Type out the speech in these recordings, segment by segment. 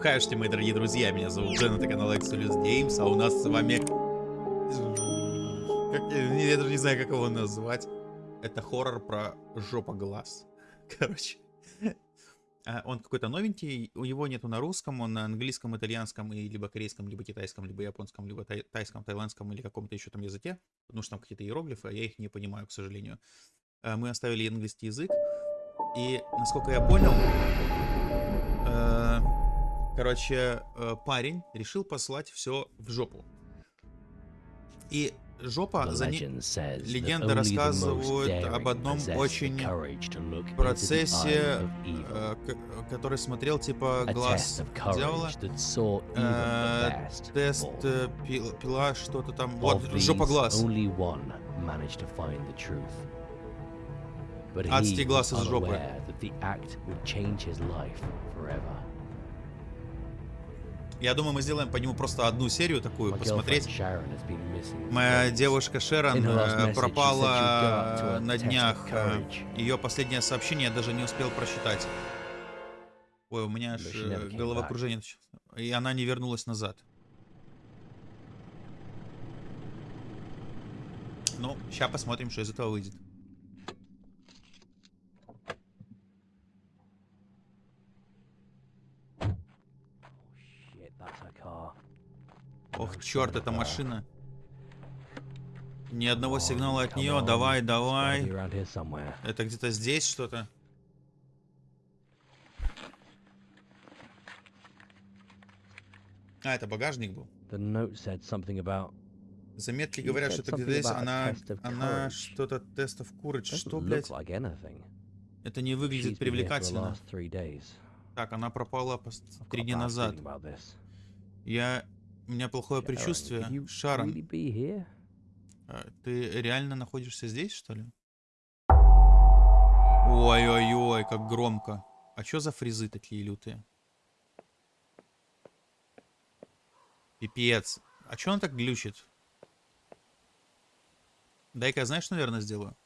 Хашти, мои дорогие друзья, меня зовут Джен, это канал Exodus Games, а у нас с вами... Как... Я даже не знаю, как его назвать. Это хоррор про жопа глаз. Короче. А, он какой-то новенький, у него нету на русском, он на английском, итальянском, и либо корейском, либо китайском, либо японском, либо тай тайском, тайландском или каком-то еще там языке, потому что там какие-то иероглифы, а я их не понимаю, к сожалению. А, мы оставили английский язык, и, насколько я понял, э, короче, э, парень решил послать все в жопу. И жопа, за ней... легенда рассказывает об одном очень процессе, э, который смотрел типа глаз дьявола. Э, тест, э, пила, что-то там. Вот, жопа глаз. Адский глаз из жопы. Я думаю, мы сделаем по нему просто одну серию такую, посмотреть. Моя девушка Шерон э, пропала на днях. Э, Ее последнее сообщение я даже не успел просчитать. Ой, у меня аж э, головокружение. И она не вернулась назад. Ну, сейчас посмотрим, что из этого выйдет. Ох, черт, эта машина. Ни одного сигнала от нее. Давай, давай. Это где-то здесь что-то. А, это багажник был. Заметки говорят, что это где-то здесь. Она, она что-то тестов курочь. Что, блядь? Это не выглядит привлекательно. Так, она пропала три дня назад. Я у меня плохое предчувствие. Шарон, а, ты реально находишься здесь, что ли? Ой-ой-ой, как громко. А что за фризы такие лютые? Пипец. А что он так глючит? Дай-ка, знаешь, наверное, сделаю?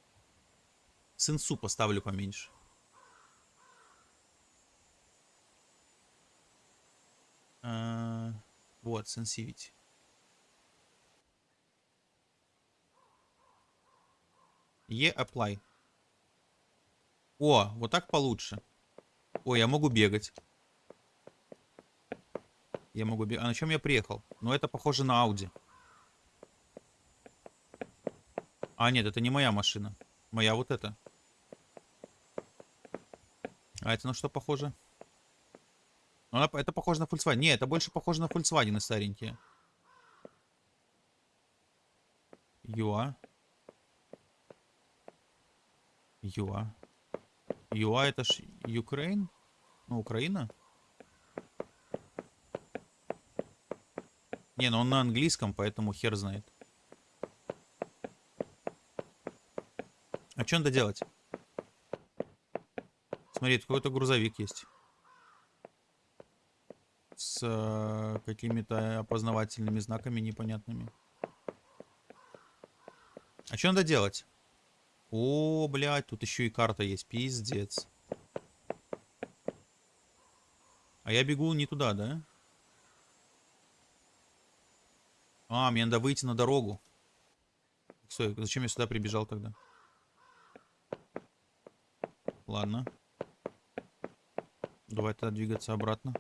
Сенсу поставлю поменьше. А -а -а. Вот, Sensivity. E apply. О, вот так получше. Ой, я могу бегать. Я могу бегать. А на чем я приехал? Ну, это похоже на Audi. А, нет, это не моя машина. Моя вот эта. А это на что похоже? Она, это похоже на Volkswagen. Не, это больше похоже на Volkswagen старенькие. Юа. Юа. Юа это ж Украин? Ну, Украина? Не, ну он на английском, поэтому хер знает. А что надо делать? Смотри, какой-то грузовик есть с э, какими-то опознавательными знаками непонятными. А что надо делать? О, блядь, тут еще и карта есть. Пиздец. А я бегу не туда, да? А, мне надо выйти на дорогу. Стой, зачем я сюда прибежал тогда? Ладно. Давай тогда двигаться обратно.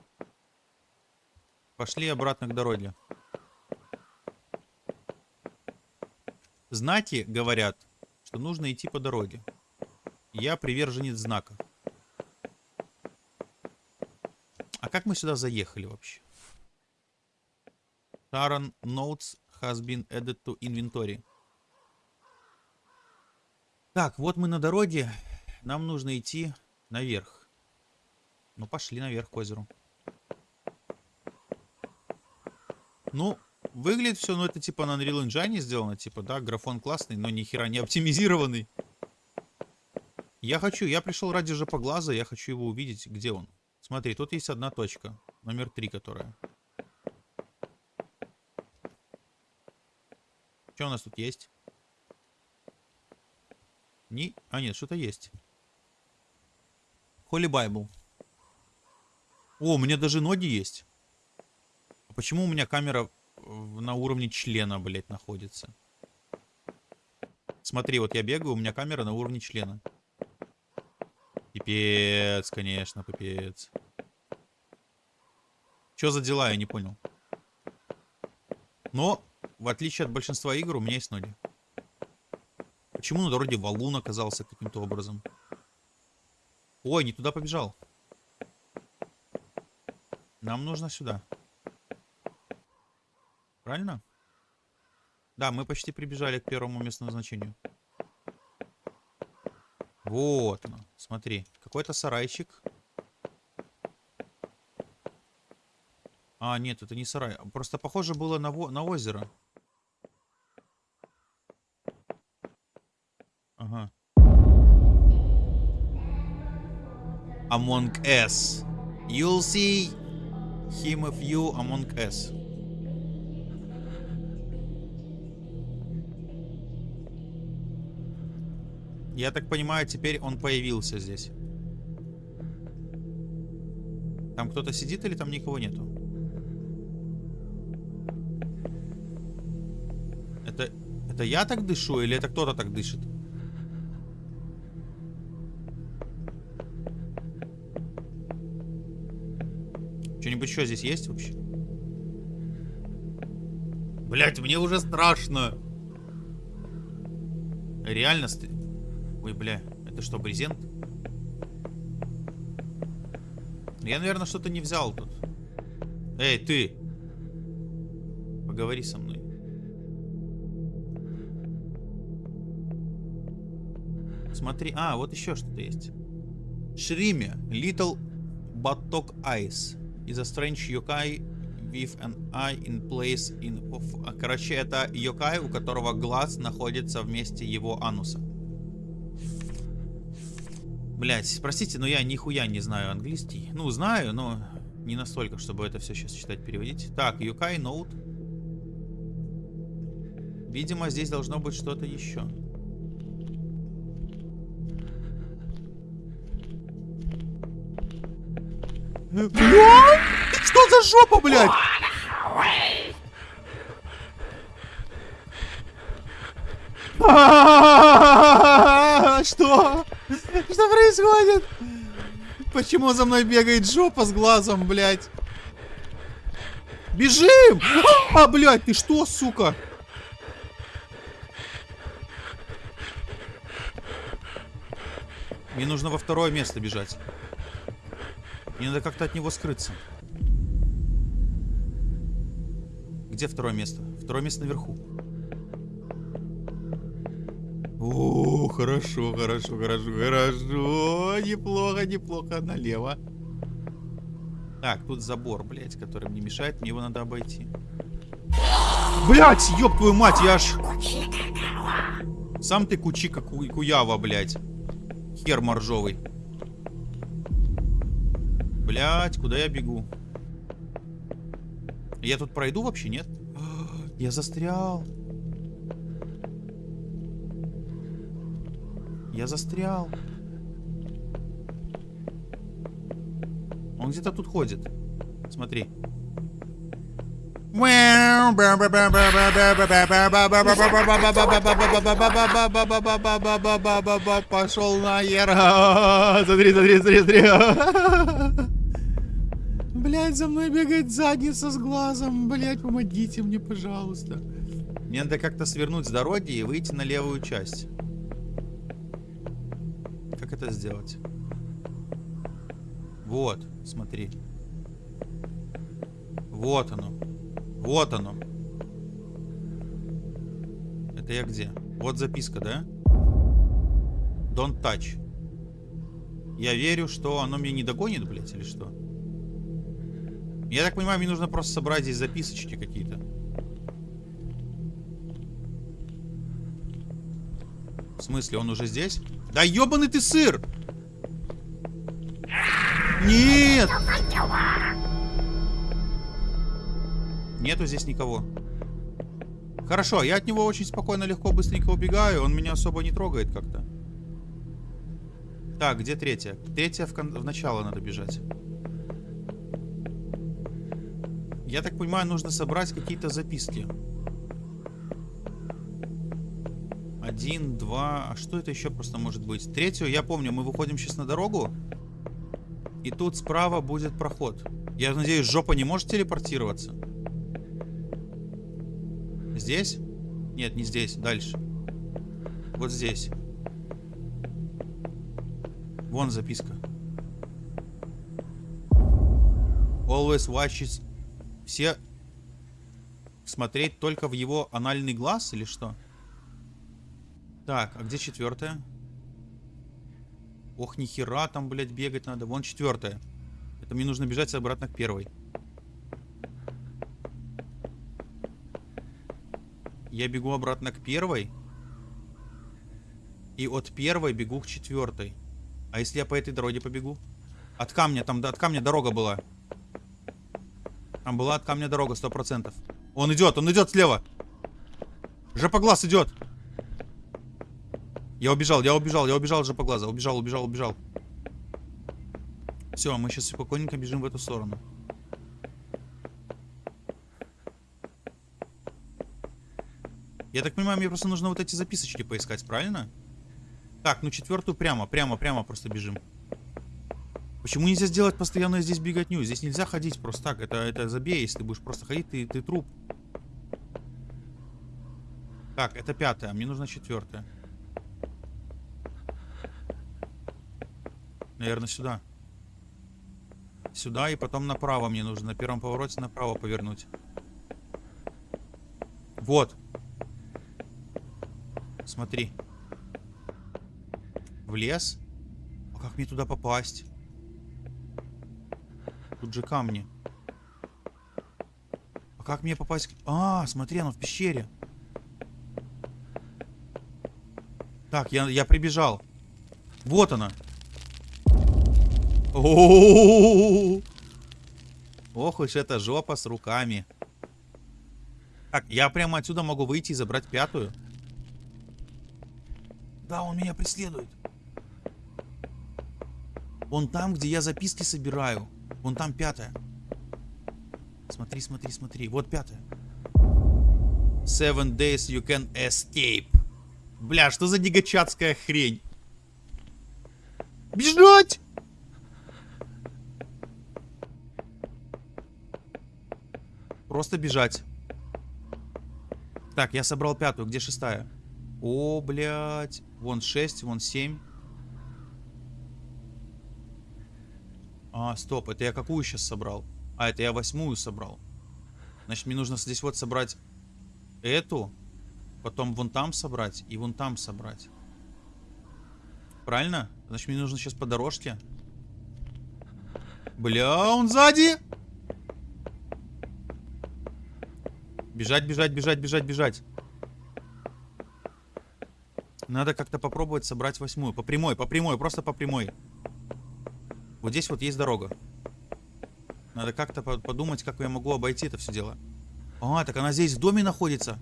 Пошли обратно к дороге. Знаки говорят, что нужно идти по дороге. Я приверженец знаков. А как мы сюда заехали вообще? Taran notes has been added to inventory. Так, вот мы на дороге. Нам нужно идти наверх. Ну, пошли наверх к озеру. Ну, выглядит все, ну это типа на Unreal Engine сделано, типа, да, графон классный, но ни хера не оптимизированный. Я хочу, я пришел ради жопоглаза, я хочу его увидеть, где он. Смотри, тут есть одна точка, номер три, которая. Что у нас тут есть? Не... А, нет, что-то есть. Holy Bible. О, у меня даже ноги есть. Почему у меня камера на уровне члена, блядь, находится? Смотри, вот я бегаю, у меня камера на уровне члена. Пипец, конечно, пипец. Что за дела, я не понял. Но, в отличие от большинства игр, у меня есть ноги. Почему на дороге валун оказался каким-то образом? Ой, не туда побежал. Нам нужно сюда. Правильно? Да, мы почти прибежали к первому месту назначению. Вот оно. Смотри. Какой-то сарайчик. А, нет, это не сарай. Просто похоже было на, на озеро. Ага. Among Us. You'll see him of you among us. Я так понимаю, теперь он появился здесь. Там кто-то сидит или там никого нету? Это, это я так дышу или это кто-то так дышит? Что-нибудь еще здесь есть вообще? Блять, мне уже страшно. Реально, Ой, бля, это что, брезент? Я, наверное, что-то не взял тут. Эй, ты! Поговори со мной. Смотри, а, вот еще что-то есть. Шриме, Little Buttock Eyes is a strange yokai with an eye in place in... Короче, это йокай, у которого глаз находится вместе его ануса. Блять, простите, но я нихуя не знаю английский. Ну, знаю, но не настолько, чтобы это все сейчас читать, переводить. Так, Юкай Ноут. Видимо, здесь должно быть что-то еще. Что за жопа, блядь? Что? Происходит? Почему за мной бегает жопа с глазом, блядь? Бежим! А, блядь, ты что, сука? Мне нужно во второе место бежать. Мне надо как-то от него скрыться. Где второе место? Второе место наверху. О, хорошо, хорошо, хорошо, хорошо. Неплохо, неплохо. Налево. Так, тут забор, блядь, который мне мешает. Мне его надо обойти. Блядь, ёб твою мать, я аж... Сам ты кучика ку куява, блядь. Хер моржовый. Блядь, куда я бегу? Я тут пройду вообще, нет? Я застрял. Я застрял. Он где-то тут ходит. Смотри. Пошел нахер. Смотри, смотри, смотри, смотри. Блять, за мной бегает задница с глазом. Блять, помогите мне, пожалуйста. Мне надо как-то свернуть с дороги и выйти на левую часть это сделать? Вот, смотри. Вот оно. Вот оно. Это я где? Вот записка, да? Don't touch. Я верю, что оно меня не догонит, блядь, или что? Я так понимаю, мне нужно просто собрать здесь записочки какие-то. В смысле, он уже здесь? Да ебаный ты сыр! Нет! Нету здесь никого. Хорошо, я от него очень спокойно, легко, быстренько убегаю. Он меня особо не трогает как-то. Так, где третья? Третья в, кон... в начало надо бежать. Я так понимаю, нужно собрать какие-то записки. Один, два... А что это еще просто может быть? Третью, я помню, мы выходим сейчас на дорогу. И тут справа будет проход. Я надеюсь, жопа не может телепортироваться. Здесь? Нет, не здесь, дальше. Вот здесь. Вон записка. Always watches. Все смотреть только в его анальный глаз или что? Так, а где четвертая? Ох, нихера там, блядь, бегать надо. Вон четвертая. Это мне нужно бежать обратно к первой. Я бегу обратно к первой. И от первой бегу к четвертой. А если я по этой дороге побегу? От камня, там от камня дорога была. Там была от камня дорога, сто процентов. Он идет, он идет слева. Жопоглаз идет. Я убежал, я убежал, я убежал жопоглаза. Убежал, убежал, убежал. Все, мы сейчас спокойненько бежим в эту сторону. Я так понимаю, мне просто нужно вот эти записочки поискать, правильно? Так, ну четвертую прямо, прямо, прямо просто бежим. Почему нельзя сделать постоянно здесь беготню? Здесь нельзя ходить просто так. Это, это забей, если ты будешь просто ходить, ты, ты труп. Так, это пятая, мне нужна четвертая. Наверное, сюда. Сюда и потом направо мне нужно. На первом повороте направо повернуть. Вот. Смотри. В лес? А как мне туда попасть? Тут же камни. А как мне попасть? А, смотри, оно в пещере. Так, я, я прибежал. Вот она. Ох уж эта жопа с руками. Так, я прямо отсюда могу выйти и забрать пятую. Да, он меня преследует. Он там, где я записки собираю. Вон там пятая. Смотри, смотри, смотри. Вот пятая. Seven days you can escape. Бля, что за негачатская хрень? Бежать! Просто бежать. Так, я собрал пятую. Где шестая? О, блядь. Вон 6, вон 7. А, стоп, это я какую сейчас собрал? А, это я восьмую собрал. Значит, мне нужно здесь вот собрать эту, потом вон там собрать и вон там собрать. Правильно? Значит, мне нужно сейчас по дорожке. Бля, он сзади! Бежать, бежать, бежать, бежать, бежать. Надо как-то попробовать собрать восьмую. По прямой, по прямой, просто по прямой. Вот здесь вот есть дорога. Надо как-то подумать, как я могу обойти это все дело. А, так она здесь в доме находится.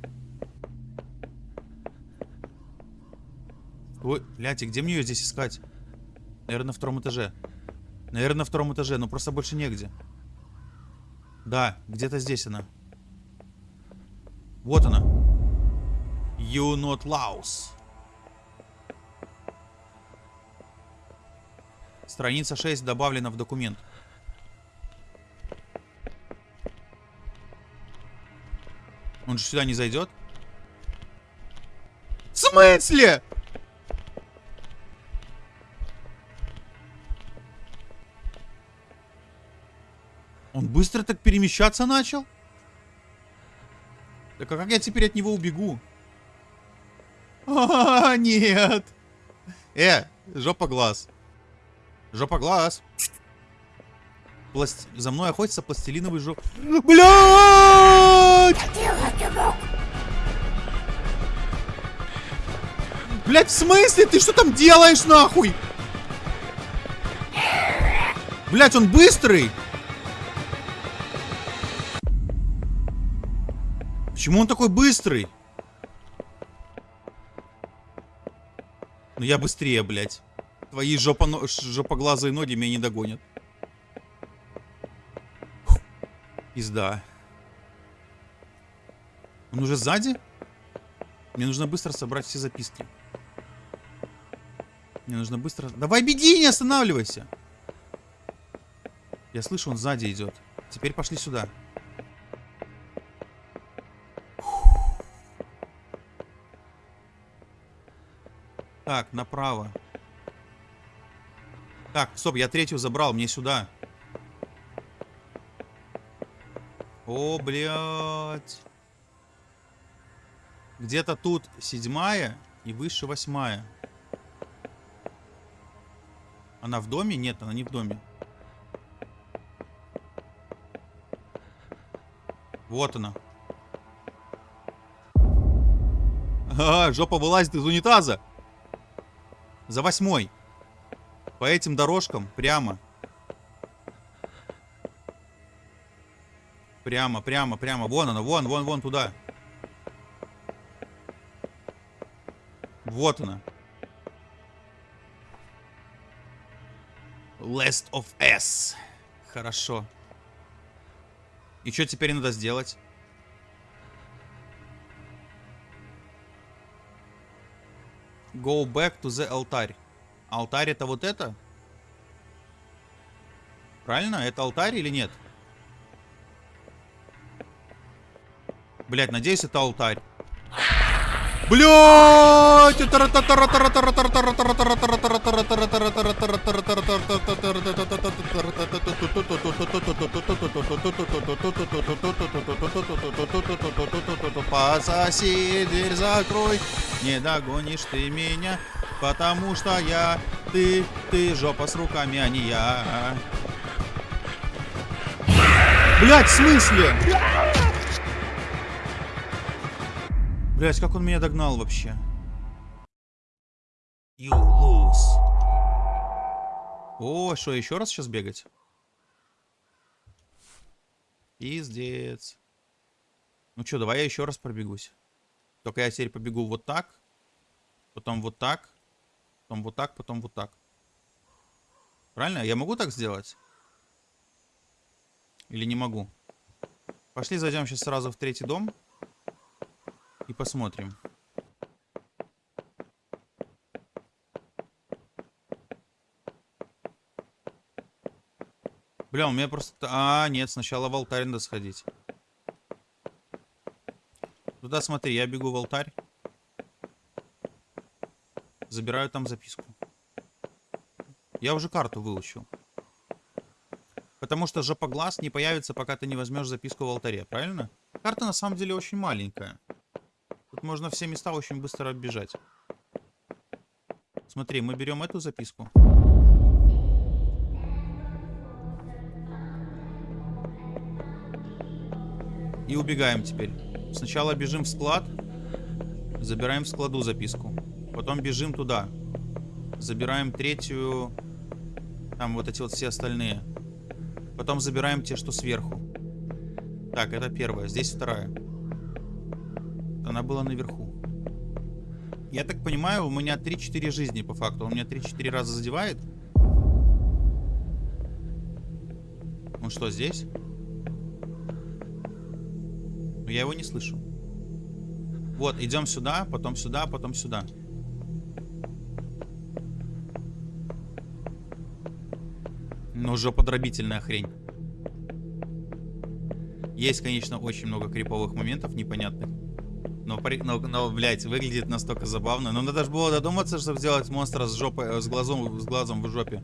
Ой, блядь, и где мне ее здесь искать? Наверное, на втором этаже. Наверное, на втором этаже, но просто больше негде. Да, где-то здесь она. Вот она. You not louse. Страница 6 добавлена в документ. Он же сюда не зайдет? В смысле? Он быстро так перемещаться начал? Так а как я теперь от него убегу? А, нет. Э, жопа глаз. Жопа глаз. Пласт... За мной охотится пластилиновый жоп... Блядь! Блядь, в смысле? Ты что там делаешь, нахуй? Блядь, он быстрый! Почему он такой быстрый? Ну я быстрее, блядь. Твои жопо жопоглазые ноги меня не догонят. Пизда. Он уже сзади? Мне нужно быстро собрать все записки. Мне нужно быстро... Давай беги, не останавливайся! Я слышу, он сзади идет. Теперь пошли сюда. Так, направо. Так, стоп, я третью забрал, мне сюда. О, блядь. Где-то тут седьмая и выше восьмая. Она в доме? Нет, она не в доме. Вот она. А, жопа вылазит из унитаза. За восьмой. По этим дорожкам прямо. Прямо, прямо, прямо. Вон она, вон, вон, вон туда. Вот она. Last of S. Хорошо. И что теперь надо сделать? Go back to the алтарь. Алтарь это вот это? Правильно? Это алтарь или нет? Блять, надеюсь, это алтарь. Блять! Пососи, дверь закрой, не догонишь ты меня, потому что я, ты, ты жопа с руками, а не я. Блять, в смысле? Блять, как он меня догнал вообще? You lose. О, что, еще раз сейчас бегать? Пиздец. Ну что, давай я еще раз пробегусь. Только я теперь побегу вот так. Потом вот так. Потом вот так, потом вот так. Правильно? Я могу так сделать? Или не могу? Пошли зайдем сейчас сразу в третий дом. И посмотрим. Бля, у меня просто... А, нет, сначала в алтарь надо сходить. Туда смотри, я бегу в алтарь. Забираю там записку. Я уже карту выучил. Потому что жопоглаз не появится, пока ты не возьмешь записку в алтаре, правильно? Карта на самом деле очень маленькая. Можно все места очень быстро оббежать. Смотри, мы берем эту записку. И убегаем теперь. Сначала бежим в склад. Забираем в складу записку. Потом бежим туда. Забираем третью. Там вот эти вот все остальные. Потом забираем те, что сверху. Так, это первая. Здесь вторая. Она была наверху. Я так понимаю, у меня 3-4 жизни по факту. Он меня 3-4 раза задевает. Он что, здесь? я его не слышу. Вот, идем сюда, потом сюда, потом сюда. Ну, жоподробительная хрень. Есть, конечно, очень много криповых моментов непонятных. Но, но, блядь, выглядит настолько забавно. Но надо же было додуматься, чтобы сделать монстра с жопой, с глазом, с глазом в жопе.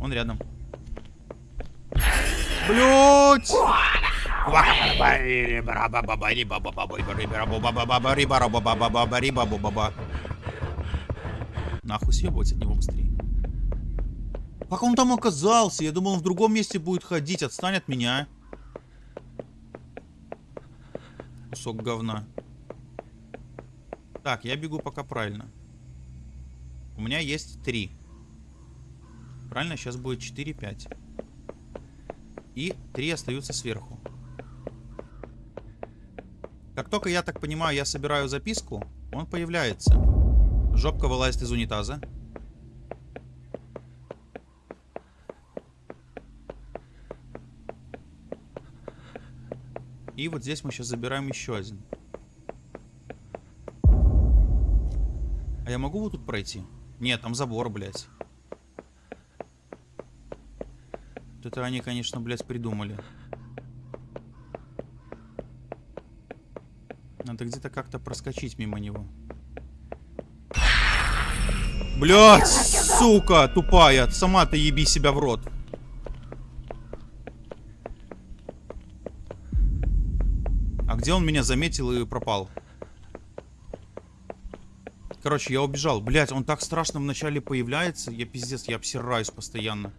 Он рядом. Блять! Нахуй съебывать от него быстрее. Как он там оказался? Я думал, он в другом месте будет ходить. Отстань от меня. Кусок говна. Так, я бегу пока правильно. У меня есть три. Правильно? Сейчас будет 4-5. И три остаются сверху. Как только, я так понимаю, я собираю записку, он появляется. Жопка вылазит из унитаза. И вот здесь мы сейчас забираем еще один. А я могу вот тут пройти? Нет, там забор, блядь. Это они, конечно, блядь, придумали. Надо где-то как-то проскочить мимо него. Блядь, сука, тупая. Сама ты еби себя в рот. Где он меня заметил и пропал? Короче, я убежал. Блять, он так страшно вначале появляется. Я пиздец, я обсираюсь постоянно.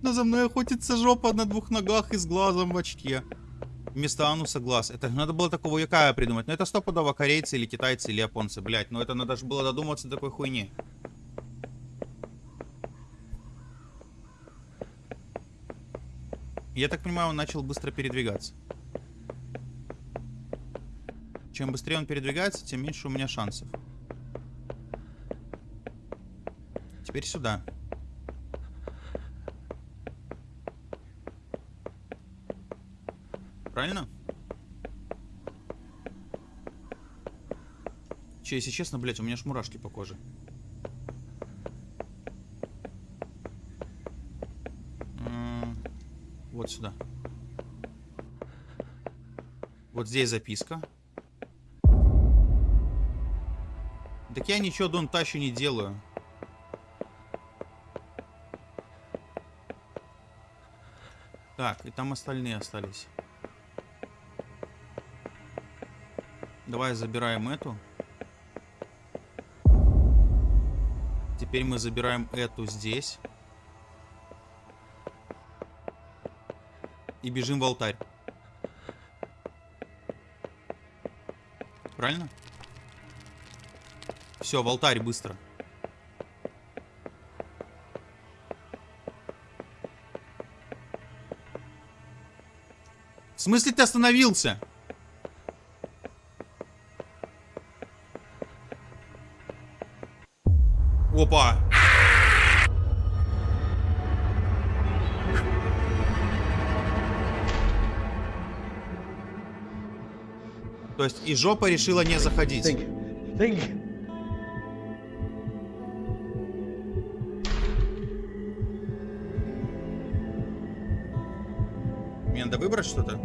Но за мной охотится жопа на двух ногах и с глазом в очке. Вместо ануса глаз. Это надо было такого якая придумать. Но это стопудово корейцы или китайцы или японцы. Блять, но это надо же было додуматься до такой хуйни. Я так понимаю, он начал быстро передвигаться. Чем быстрее он передвигается, тем меньше у меня шансов. Теперь сюда. Правильно? Че, если честно, блядь, у меня ж мурашки по коже. Вот сюда. Вот здесь записка. Так я ничего Дон Тащи не делаю. Так, и там остальные остались. Давай забираем эту. Теперь мы забираем эту здесь. И бежим в алтарь. Правильно? Все, в алтарь быстро. В смысле ты остановился? Есть и жопа решила не заходить. Think. Think. Мне надо выбрать что-то?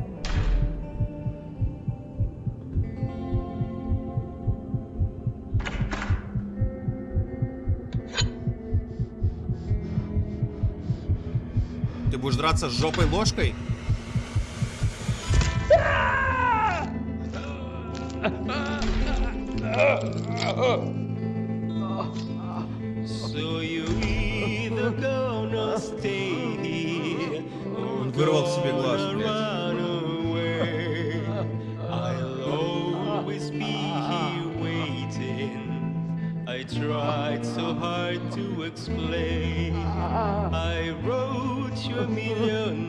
Ты будешь драться с жопой ложкой? So you either gonna stay here Он вырвал себе глаз, I'll always be here waiting I tried so hard to explain I wrote you a million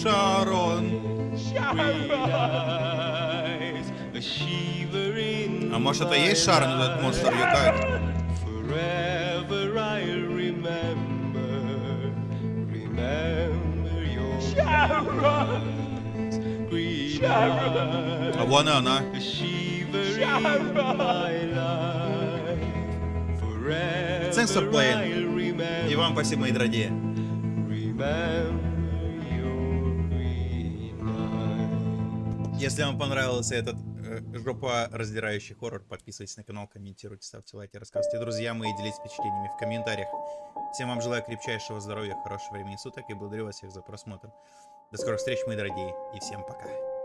green Шарон А может это и есть Шарон, этот монстр юкает? Forever I'll remember Remember your Sharon! Sharon! А вон и она. Thanks for playing. И вам спасибо, мои дорогие. Если вам понравился этот э, жопа раздирающий хоррор, подписывайтесь на канал, комментируйте, ставьте лайки, рассказывайте друзьям мои, делитесь впечатлениями в комментариях. Всем вам желаю крепчайшего здоровья, хорошего времени суток и благодарю вас всех за просмотр. До скорых встреч, мои дорогие, и всем пока.